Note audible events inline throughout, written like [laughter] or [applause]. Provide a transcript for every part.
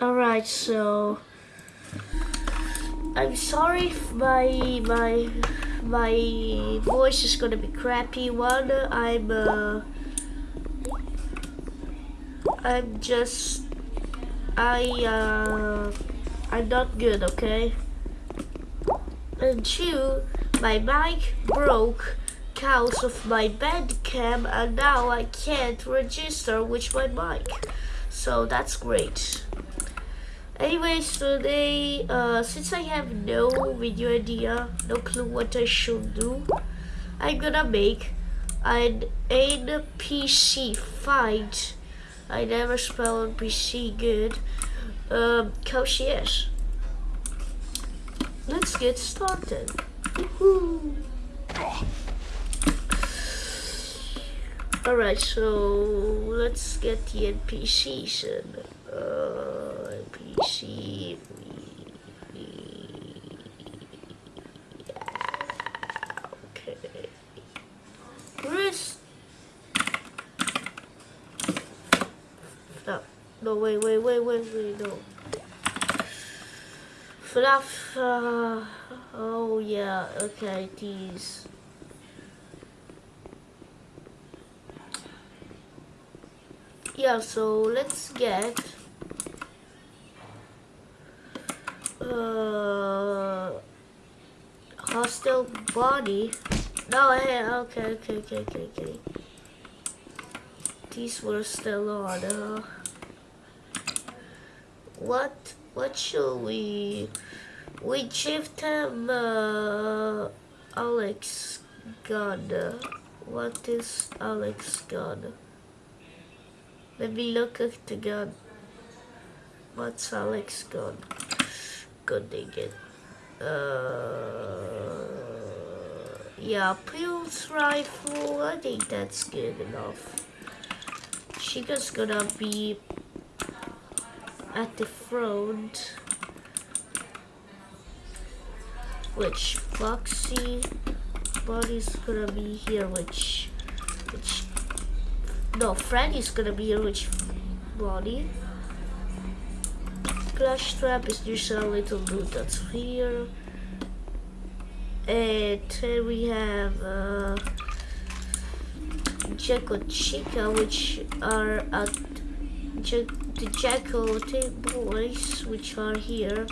Alright, so I'm sorry if my my my voice is gonna be crappy. One, I'm uh, I'm just I uh, I'm not good, okay? And two, my mic broke cause of my Bandicam and now I can't register with my mic. So that's great. Anyways, today, uh, since I have no video idea, no clue what I should do, I'm gonna make an NPC fight. I never spell NPC good. Um, is. Let's get started. Alright, so let's get the NPCs in. Uh, NPC. Yeah, okay. Chris. No, no, wait, wait, wait, wait, wait, no. Fluff. Uh, oh yeah, okay, these. yeah so let's get uh hostile body? No hey okay okay okay okay okay. These were still on uh, what what should we we give them uh, Alyx gun what is Alyx gun? Let me look at the gun. What's Alyx gun? Good dang it. Uh, yeah, Pulse rifle. I think that's good enough. Chica's gonna be at the front. Which Foxy body's gonna be here, which which no, Freddy's gonna be a rich body. Plushtrap is just a little dude that's here. And then we have uh, Jacko Chica, which are at the Jacko boys, which are here,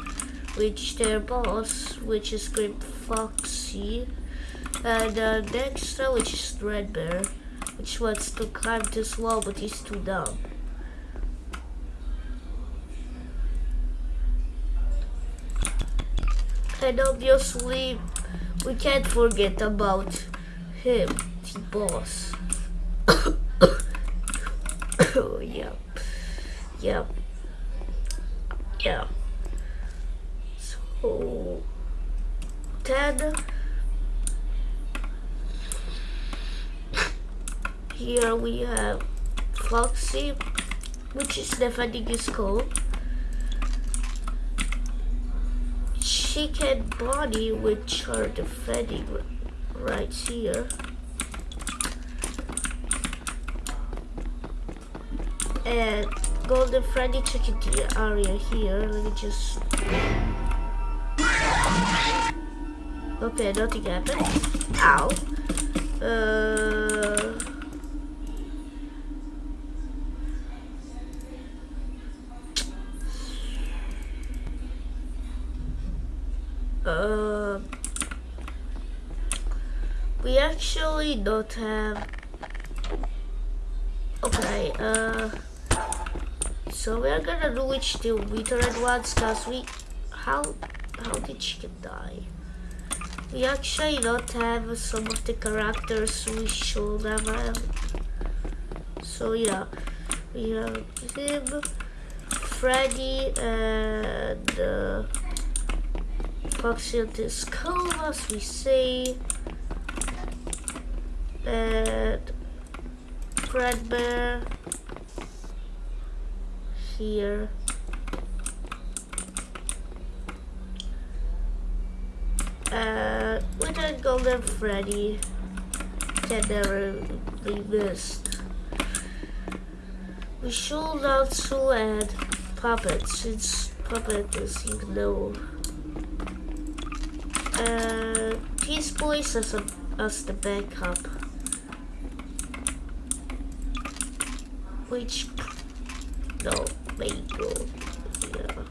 which their boss, which is Great Foxy, and uh, Dexter, which is Red Bear which wants to climb this wall, but he's too dumb. And obviously, we can't forget about him, the boss. [coughs] oh, yeah. Yeah. Yeah. So, 10. Here we have Foxy, which is defending his coat. Chicken Body, which are defending right here. And Golden Freddy Chicken area here. Let me just... Okay, nothing happened. Ow. Uh... Uh, we actually don't have. Okay. Uh. So we're gonna do which two veteran ones, cause we. How how did she die? We actually don't have some of the characters we should have. So yeah, we have him, Freddy, and. Uh, cool as we see that Fredbear here uh with a golden Freddy can never be missed we should also add Puppet, since Puppet is, know. Uh, as, a, as the backup. Which, no, Mangle, yeah.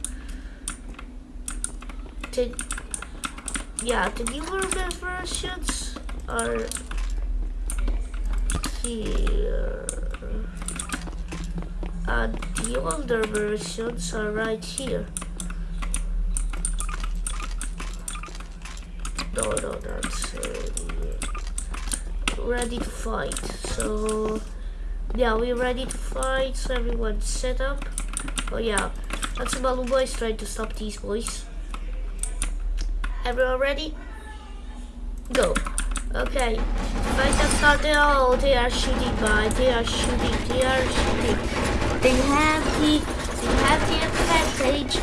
The, yeah, the newer versions are here. And the older versions are right here. No, no, uh, ready to fight. So, yeah, we're ready to fight. So everyone set up. Oh yeah, that's Malu boys trying to stop these boys. Everyone ready? Go. Okay. Fight has started. Oh, they are shooting by. They are shooting. They are shooting. They have the they have the advantage.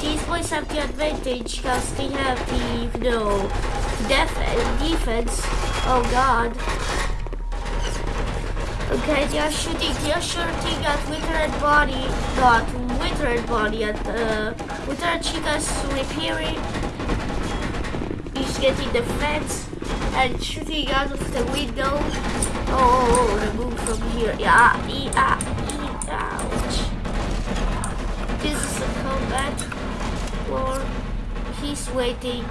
These boys have the advantage because they have the you know def defense. Oh god. Okay, they are shooting. They are shooting at withered Bonnie, not withered Bonnie. At uh, withered chicas repairing. He's getting the fence and shooting out of the window. Oh, oh, oh remove from here. Yeah, yeah. Ouch. This is a combat war. He's waiting.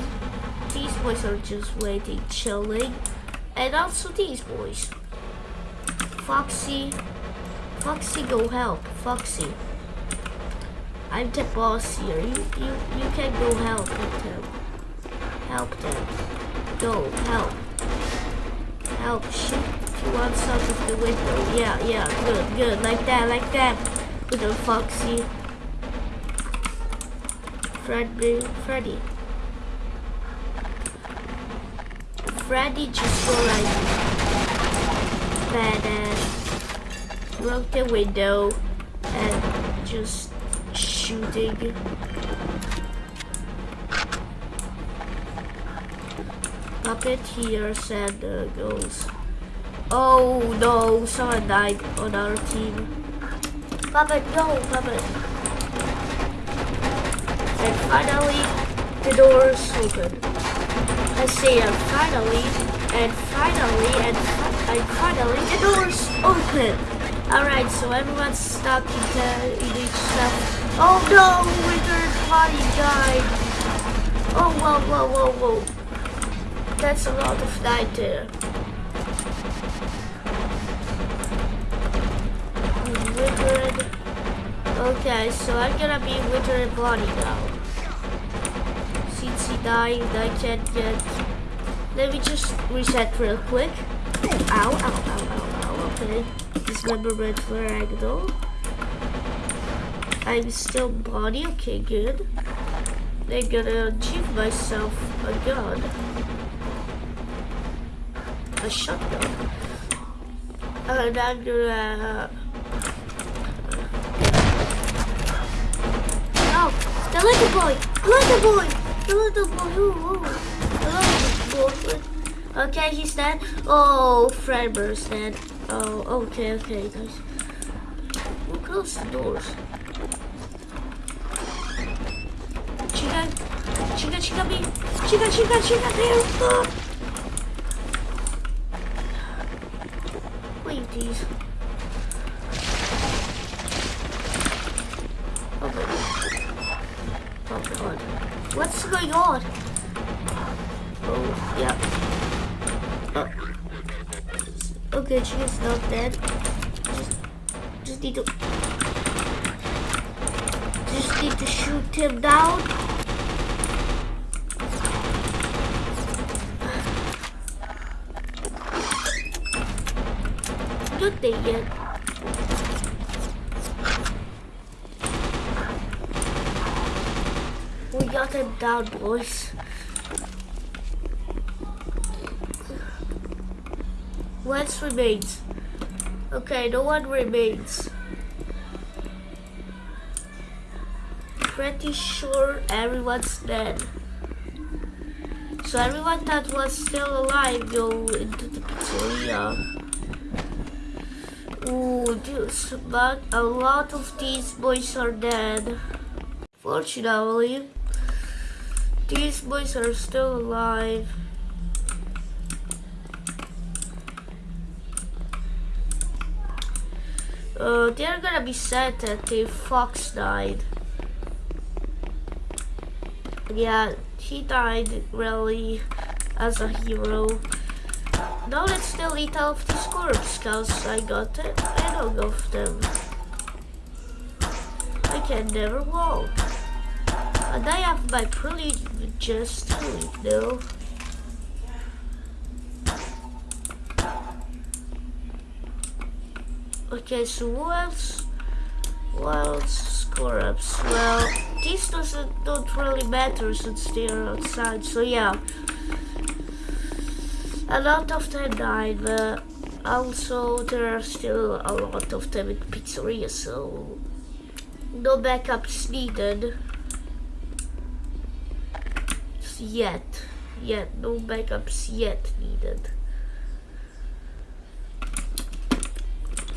These boys are just waiting, chilling. And also these boys. Foxy. Foxy, go help. Foxy. I'm the boss here. You, you, you can go help them. Help them. Go, help. Help, shoot one out of the window. Yeah, yeah, good, good. Like that, like that. Little Foxy. Freddy, Freddy. Freddy just go like badass. Broke the window and just shooting. Puppet here said uh, goes. Oh no, someone died on our team. Puppet, no, Puppet. And finally, the doors open. I say and finally, and finally, and, and finally, the doors open. Alright, so everyone's stuck in, the, in each uh, cell. Oh no, Withered Bonnie died. Oh, whoa, whoa, whoa, whoa. That's a lot of night uh. there. withered. Okay, so I'm gonna be withered Bonnie now. He died, I can't get... Let me just reset real quick. Ow, ow, ow, ow, ow, okay. Dismemberment for. I'm still body, okay, good. I'm gonna achieve myself a gun. A shotgun. And I'm gonna... Uh, uh, boy! The little boy! Little boy. [laughs] Okay, he's dead. Oh, Fredbear's dead. Oh, okay, okay, guys. We'll close the doors. Chica, chica, chica, me. Chica, chica, chica, there. Oh. Wait, these. Going on? Oh, yeah. Oh. oh okay, she's not dead. Just, just need to... Just need to shoot him down. Good thing yet. got him down, boys. What remains? Okay, no one remains. Pretty sure everyone's dead. So everyone that was still alive go into the pizzeria. Ooh, this, but a lot of these boys are dead. Fortunately, these boys are still alive. Uh, they're gonna be sad that the fox died. Yeah, he died really as a hero. Now let's still eat off these corpse cause I got it. I don't of them. I can never walk. And I have my privilege just eat though. Okay, so what else? What else score ups? Well, these doesn't don't really matter since they're outside. So yeah, a lot of them died, but also there are still a lot of them in pizzeria. So no backups needed yet. Yet no backups yet needed.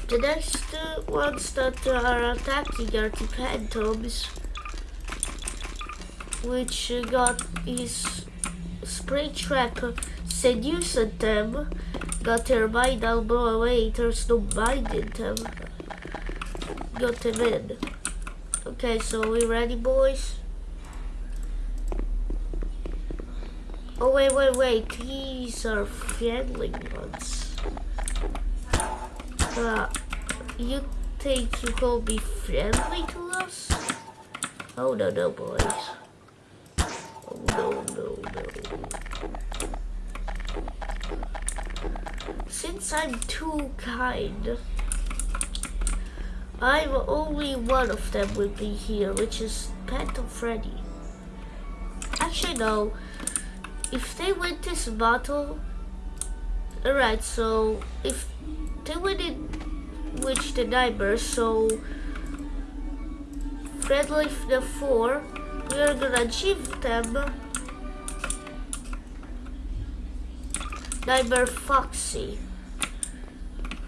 The next uh, ones that are attacking are the phantoms, which got his Springtrap seduced them, got their mind all blown away, there's no mind in them, got them in. Okay, so we ready boys? Oh wait, wait, wait, these are friendly ones. Uh, you think you will be friendly to us? Oh no, no, boys. Oh no, no, no. Since I'm too kind, I'm only one of them will be here, which is Phantom Freddy. Actually, no. If they win this battle, alright, so if they win it reach the neighbor, so friendly the four, we are gonna achieve them. Neighbor Foxy.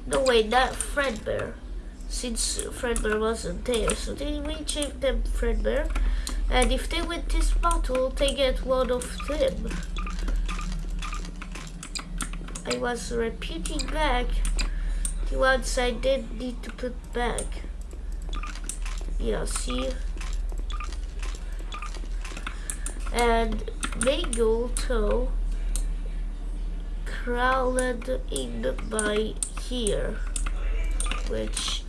No way, not Fredbear. Since Fredbear wasn't there, so they will achieve them Fredbear. And if they win this battle, they get one of them. I was repeating back the ones I did need to put back. Yeah, see? And Mangle Toe crawled in by here, which,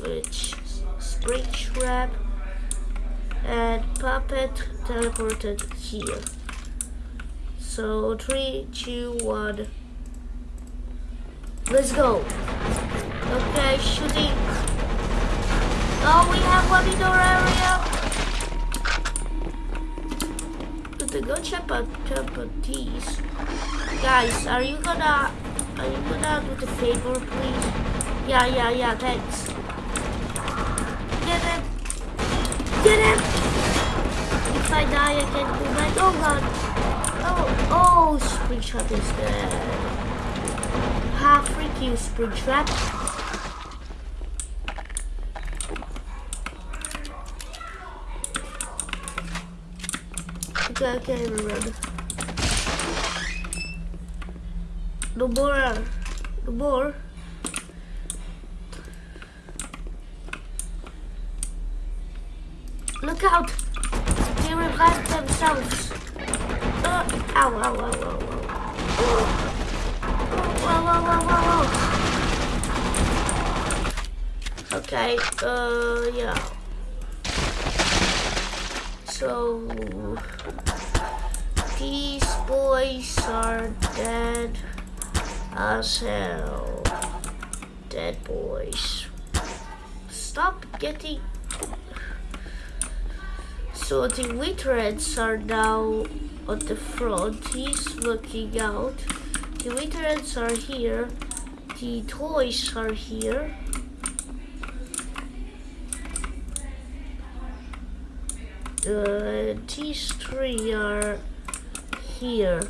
which Spring Trap and Puppet teleported here. So three, two, one. Let's go. Okay, shooting. Oh, we have one in our area. But the out these. Guys, are you gonna are you gonna do the favor please? Yeah, yeah, yeah, thanks. Get him! Get him! I die I can go back. Oh god. Oh oh screenshot is dead half freak you, Springtrap. Okay, okay, run. No more. Uh, no more. Look out! They themselves. Uh, ow, ow, ow, ow, ow. Whoa, whoa, whoa, whoa, whoa. Okay, uh, yeah. So, these boys are dead as hell. Dead boys. Stop getting... So the Witherheads are now on the front. He's looking out. The waiters are here. The toys are here. Uh, these three are here.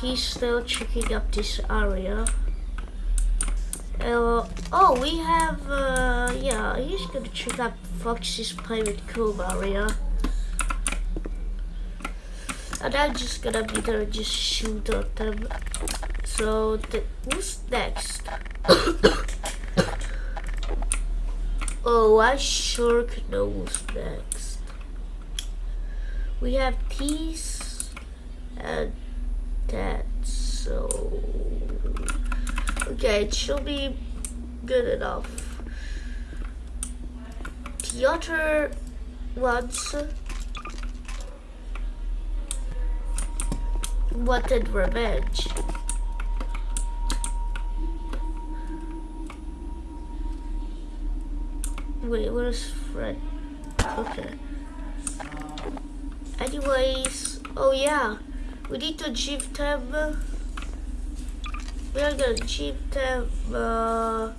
He's still checking up this area. Uh, oh, we have, uh, yeah, he's gonna check out Foxy's Pirate Cove area. And I'm just gonna be there and just shoot at them. So, the, who's next? [coughs] oh, I sure could know who's next. We have these and that, so... Okay, it should be good enough. Other ones wanted revenge. Wait, where's Fred? Okay. Anyways, oh yeah, we need to achieve them. We are gonna achieve them. Uh,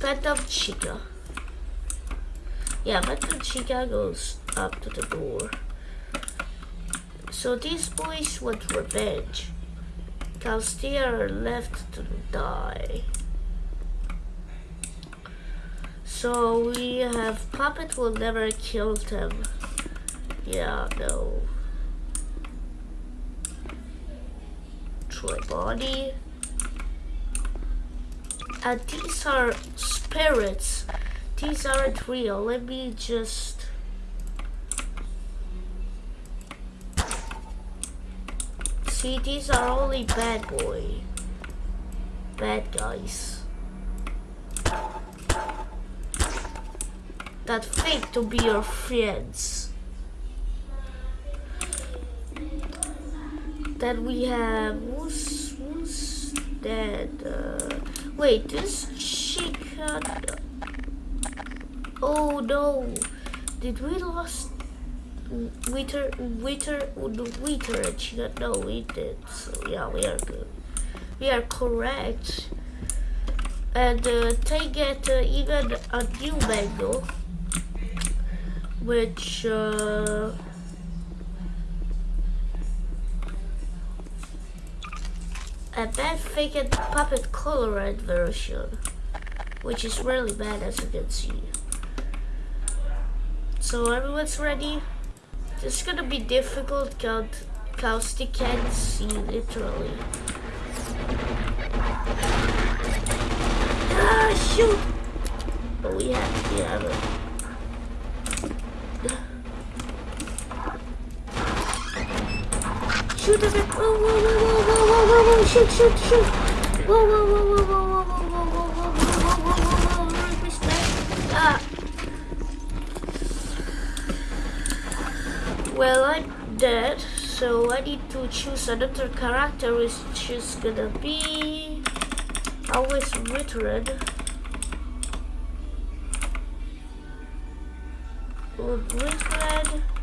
Phantom Chica. Yeah, Phantom Chica goes up to the door. So these boys want revenge. Cause they are left to die. So we have Puppet will never kill them. Yeah, no. Toy Bonnie. And these are spirits. These aren't real. Let me just See, these are only bad boy. Bad guys. That fake to be your friends. Then we have who's who's that? Uh, wait, this chick. Had, oh no! Did we lost Wither, Wither, Wither, and she got no, we did. So yeah, we are good. We are correct. And uh, they get uh, even a new Mangle, which uh, a bad fake puppet colored version, which is really bad as you can see. So everyone's ready? This is gonna be difficult because they can't see literally. Ah, shoot! Oh, we have, we have it. Shoot at it! Whoa, whoa, whoa, whoa, whoa, whoa, whoa, whoa, shoot, shoot, shoot! Whoa, whoa, whoa, whoa, whoa, whoa, whoa, whoa, whoa, whoa, whoa, whoa, whoa, whoa, whoa, respect! Ah! Well, I'm dead, so I need to choose another character which is gonna be always Withered. Withered.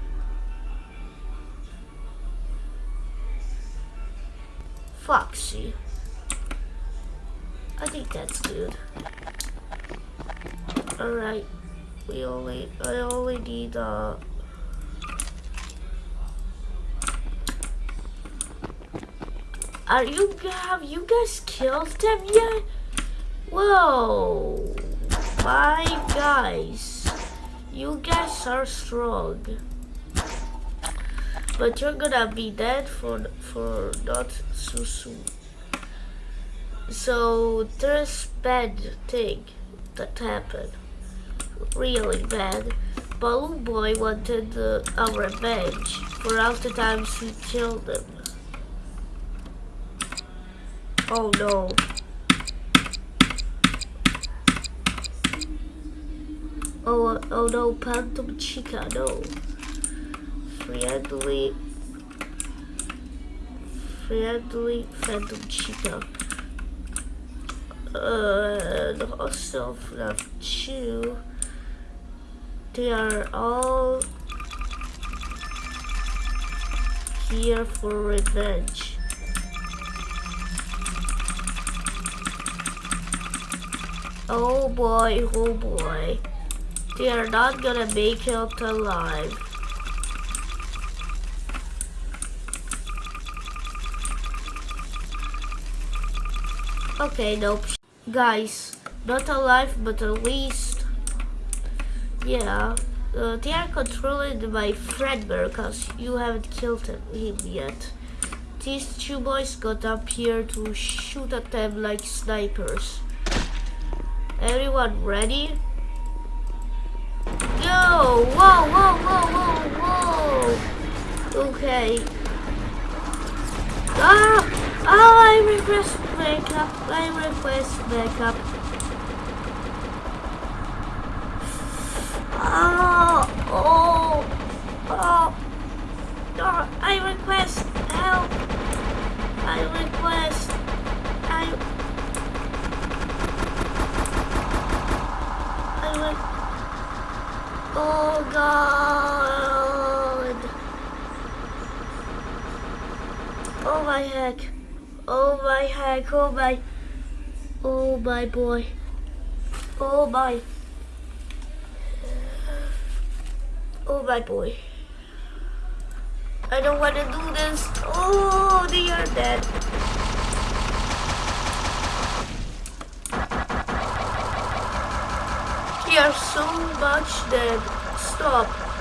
I only need uh Are you have you guys killed them yet? Whoa, my guys, you guys are strong, but you're gonna be dead for for not so soon. So there's bad thing that happened, really bad. Balloon Boy wanted uh, a revenge for all the times he killed him. Oh no. Oh, oh no, Phantom Chica, no. Friendly, friendly Phantom Chica. Uh, the also left two. They are all here for revenge. Oh boy, oh boy. They are not gonna make it alive. Okay, nope. Guys, not alive, but at least yeah. Uh, they are controlled by friend because you haven't killed him, yet. These two boys got up here to shoot at them like snipers. Everyone ready? Go! Whoa, whoa, whoa, whoa, whoa! Okay. Ah! Oh, I request backup. I request backup. Oh, oh, oh. oh I request help. I request. I. I re Oh God. Oh my heck. Oh my heck. Oh my. Oh my boy. Oh my. My boy. I don't want to do this. Oh, they are dead. They are so much dead. Stop.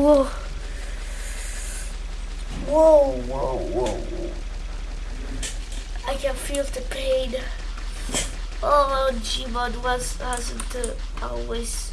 Whoa. Whoa, whoa, whoa. I can feel the pain. [laughs] Oh, Gmod was hasn't uh, always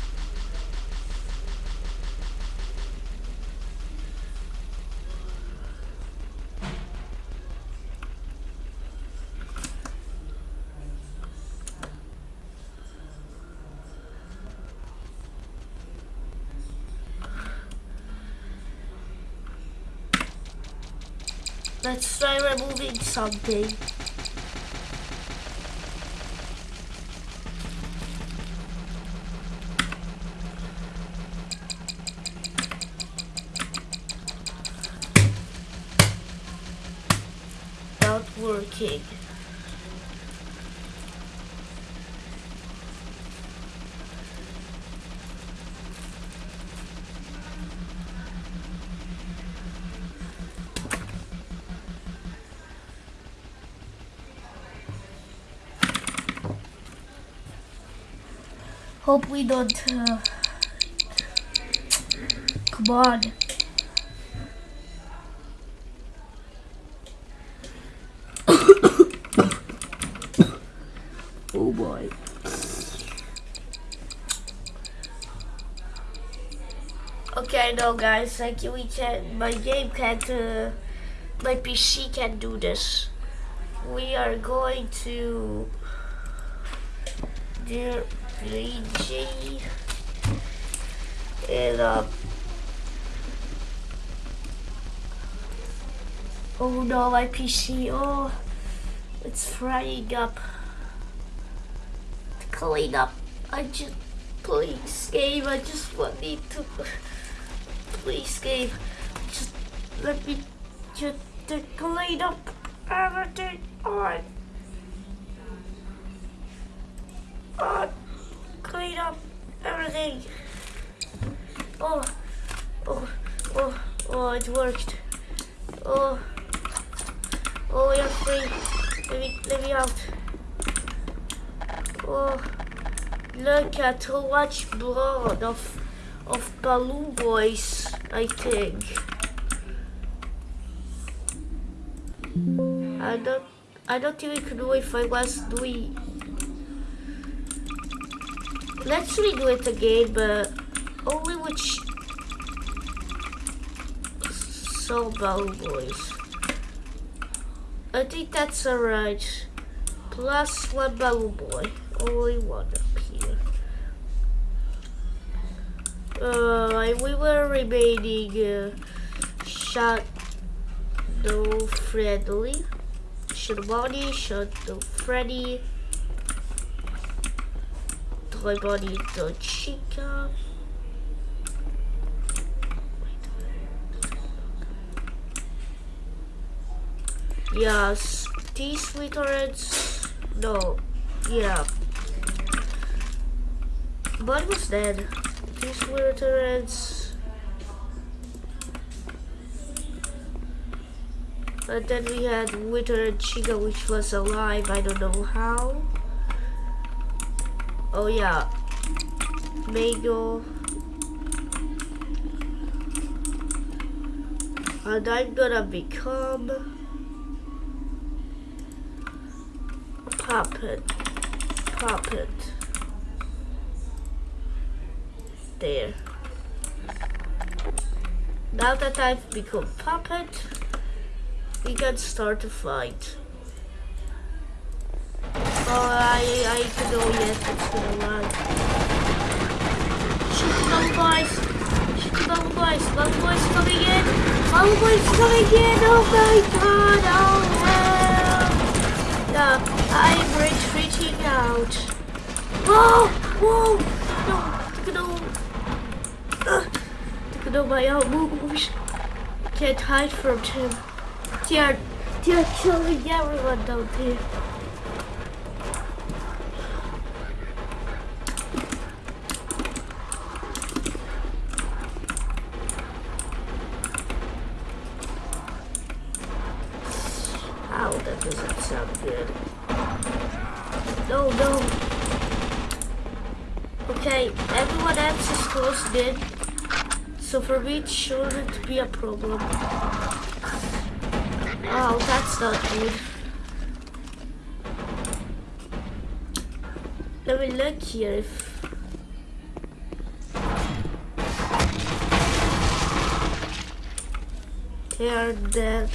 something. Not working. Hope we don't. Uh, come on. [coughs] oh boy. Okay, no, guys. Like we can. My game can't. Uh, my PC can't do this. We are going to. Dear 3G and uh, oh no my PC oh it's frying up. Clean up. I just please game I just want me to please game just let me just clean up everything. On on clean up everything. Oh, oh, oh, oh, it worked. Oh, oh, you're free. Let me, let me out. Oh, look at how much blood of, of Balloon Boys, I think. I don't, I don't even know if I was doing Let's redo it again, but only with so Balloon Boys. I think that's alright. Plus one Balloon Boy. Only one up here. Uh, we were remaining uh, Shadow Friendly. Shadow Bonnie, Shadow Freddy bonito chica. Yes, these literals. No, yeah. Bud was dead. These literals. But then we had Wither Chica, which was alive. I don't know how. Oh yeah, Mangle. And I'm gonna become puppet. Puppet. There. Now that I've become puppet, we can start to fight. Oh, I, I can go yes, it's gonna run. Shoot the bubble boys! Shoot the bubble boys! Bubble boys coming in! Bubble boys coming in! Oh my god! Oh hell! Yeah, I'm retreating out. Whoa! Whoa! No! No! Look at my out moves. Can't hide from him. They're, they're killing everyone down here. Ow, that doesn't sound good. No, no. Okay, everyone else is closed in. So for me, it be a problem. Oh, that's not good. Let me look here if... They are dead.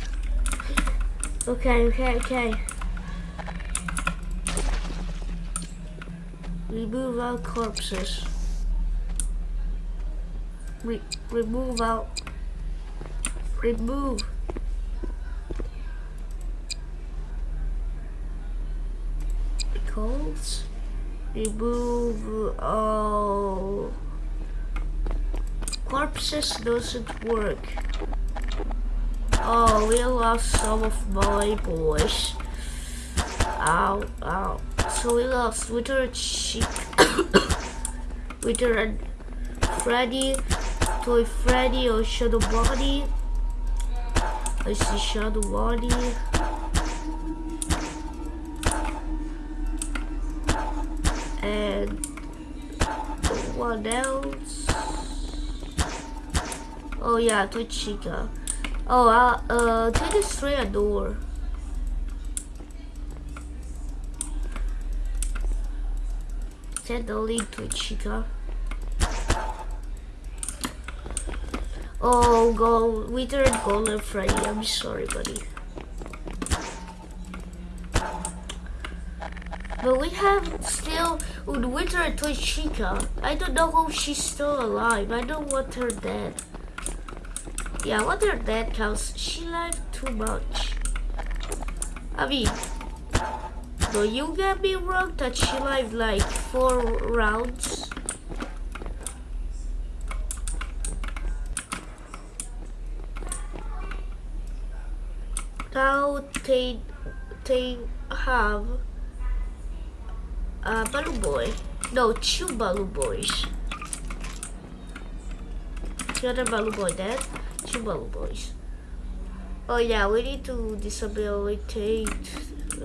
Okay, okay, okay. Remove all corpses. Re remove out. Remove. Calls. Remove all corpses doesn't work. Oh, we lost some of my boys. Ow, ow. So we lost Wither Chick, [coughs] Wither and Freddy, Toy Freddy or Shadow Bonnie. I see Shadow Bonnie. And what else? Oh yeah, Toy Chica. Oh, uh, uh, to destroy a door. Set the lead to Chica. Oh, go, Wither and Golden Freddy. I'm sorry, buddy. But we have still with Wither and Toy Chica. I don't know if she's still alive. I don't want her dead. Yeah, what her dead counts. She lived too much. I mean, don't you get me wrong that she lived like four rounds? Now they they have a balloon boy. No, two balloon boys. The other balloon boy dead. Two balloon boys. Oh yeah, we need to disabilitate.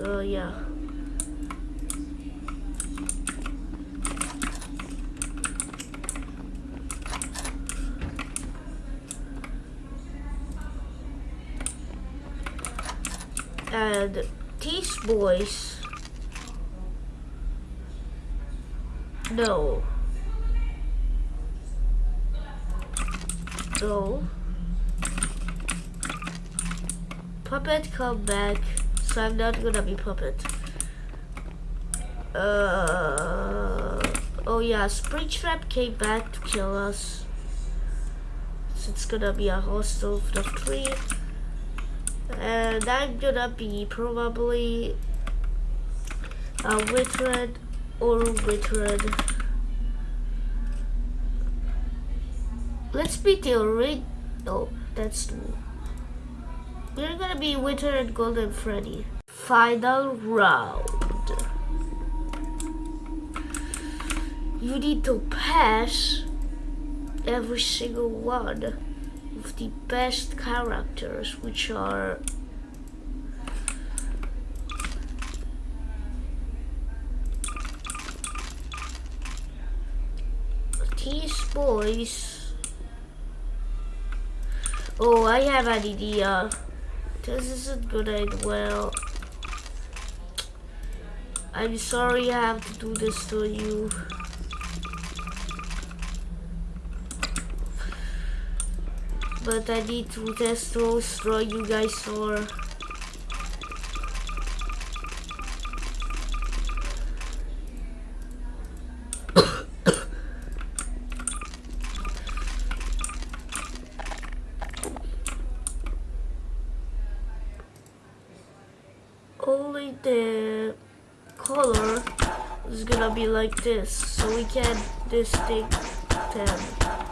Uh, yeah. And these boys. No. No. Puppet come back. So I'm not gonna be puppet. Uh oh yeah, Springtrap came back to kill us. So it's gonna be a hostile of three. Uh, and I'm gonna be probably uh, a Witred or Witred. Let's be the red. Oh, that's We're gonna be Winter and Golden Freddy. Final round. You need to pass every single one the best characters, which are these boys. Oh, I have an idea. This isn't good as well. I'm sorry I have to do this to you. but I need to test those draw you guys for [coughs] only the color is gonna be like this so we can this thing 10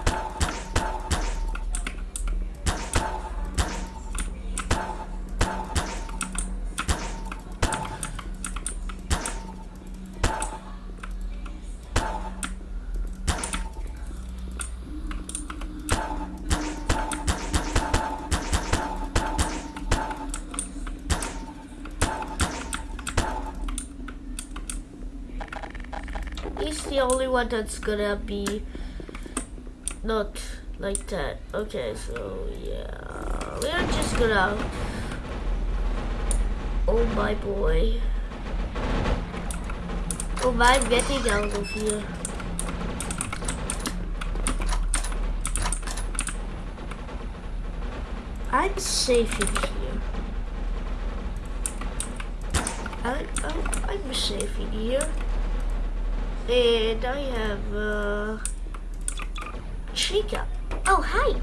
one that's gonna be not like that. Okay, so yeah, we're just gonna. Oh my boy. Oh my, I'm getting out of here. I'm safe in here. I, I, I'm safe in here. And I have uh, Chica. Oh, hi.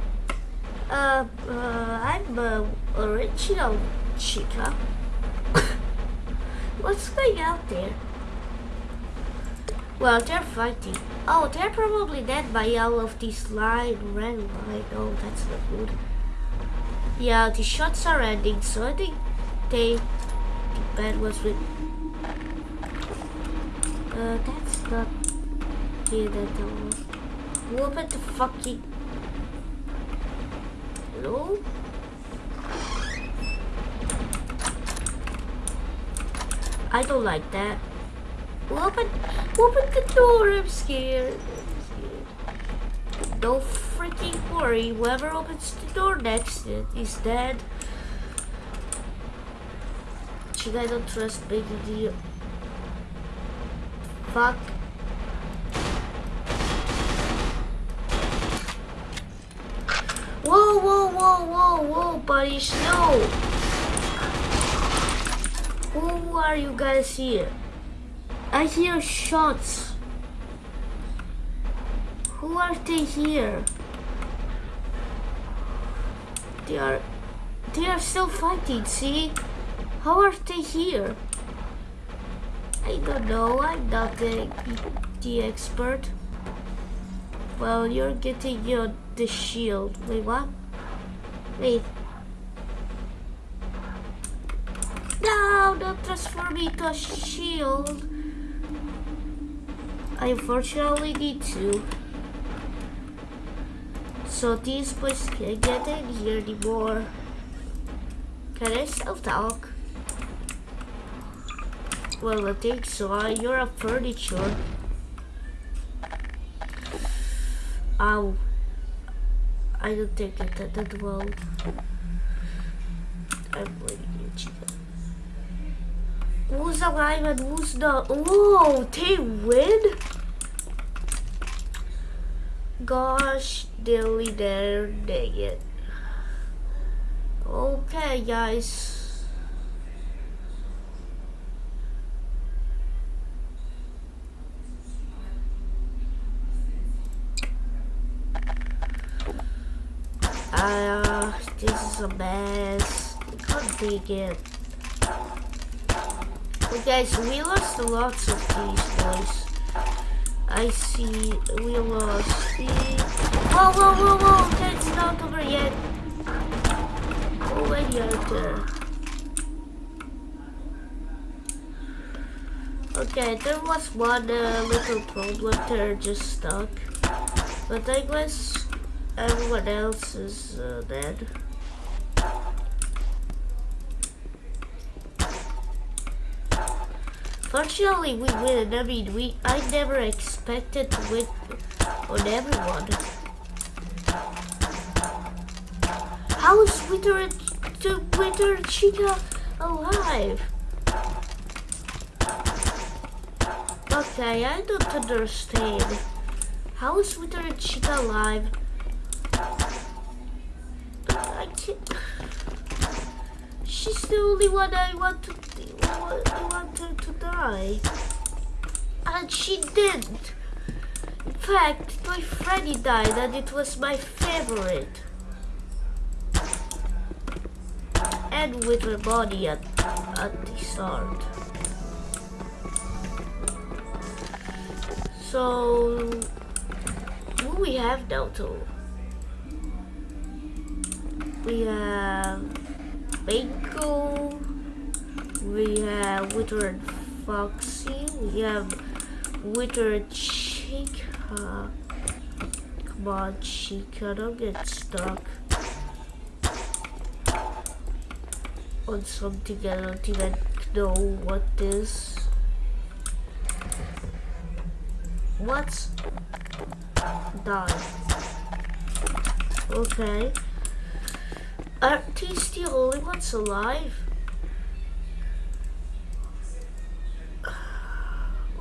Uh, uh, I'm uh, original Chica. [laughs] What's going out there? Well, they're fighting. Oh, they're probably dead by all of this line, red line. Oh, that's not good. Yeah, the shots are ending, so I think they, the bad was with uh, that's not good at all. What about the fucking... Hello? I don't like that. Open, open the door, I'm scared. I'm scared. Don't freaking worry, whoever opens the door next is dead. You guys don't trust Baby Dio fuck? Whoa, whoa, whoa, whoa, whoa, buddy, no! Who are you guys here? I hear shots. Who are they here? They are... They are still fighting, see? How are they here? I don't know, I'm not the, the expert. Well, you're getting your the shield. Wait, what? Wait. No, don't transform me to a shield. I unfortunately need to. So these boys can't get in here anymore. Can I still talk? Well, I think so. You're a furniture. Ow. I don't think it that, that well. I'm waiting chicken. Who's alive and who's not? Whoa, they win? Gosh, dilly there, dang it. Okay, guys. Uh, this is a mess. I can't take it. But guys, we lost lots of these boys. I see we lost the... Whoa, whoa, whoa, whoa! That's not over yet. Already out there. Okay, there was one uh, little problem there, just stuck. But I guess everyone else is uh, dead. Fortunately, we win. I mean, we I never expected to win on everyone. How is Winter Withered Chica alive? Okay, I don't understand. How is Withered Chica alive? She's the only one I want to I want her to die. And she didn't. In fact, my Freddy died and it was my favorite. And with her body at, at the start. So, who we have now? We have Banco, we have Withered Foxy, we have Withered Chica. Come on, Chica, don't get stuck on something I don't even know what this. What's die? Okay. Are these the only ones alive?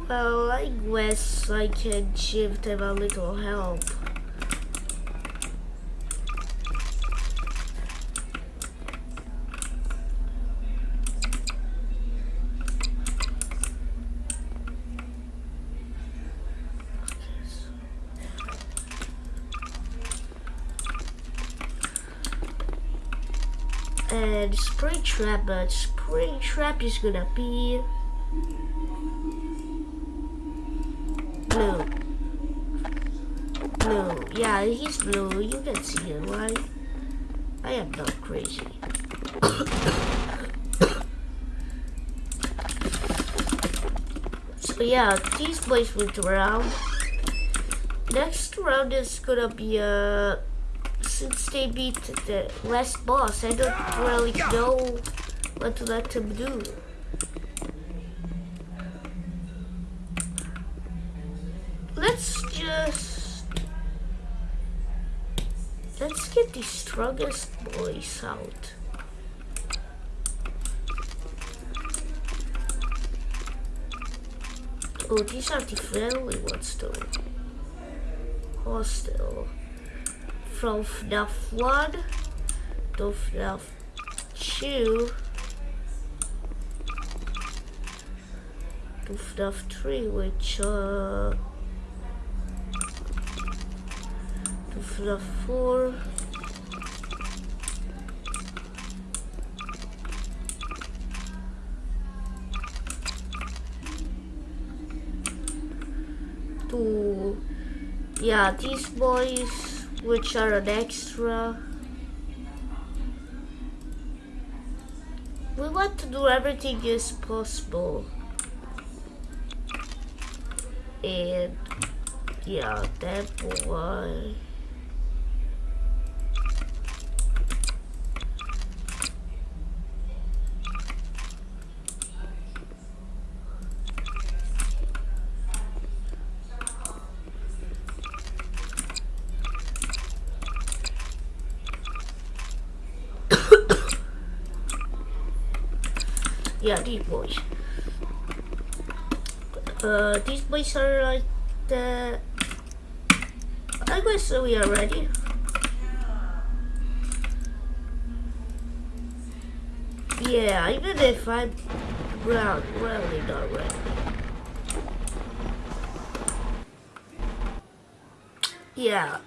Well, I guess I can give them a little help. And Springtrap, but Springtrap is gonna be blue. Blue, yeah, he's blue. You can see him, right? I am not crazy. so yeah, these boys went around. Next round is gonna be a. Uh, since they beat the last boss, I don't really know what to let them do. Let's just... Let's get the strongest boys out. Oh, these are the friendly ones though. Hostile from FNAF 1 to FNAF 2 to FNAF 3 which uh to FNAF 4 to yeah these boys which are an extra. We want to do everything as possible. And yeah, that boy. yeah, these boys. Uh, these boys are like the. I guess we are ready. Yeah, even if I'm well, really not ready. Yeah.